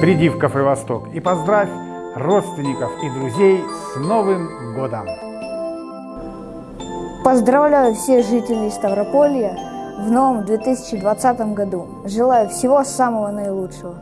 приди в кафе «Восток» и поздравь родственников и друзей с Новым годом! Поздравляю всех жителей Ставрополья в новом 2020 году. Желаю всего самого наилучшего.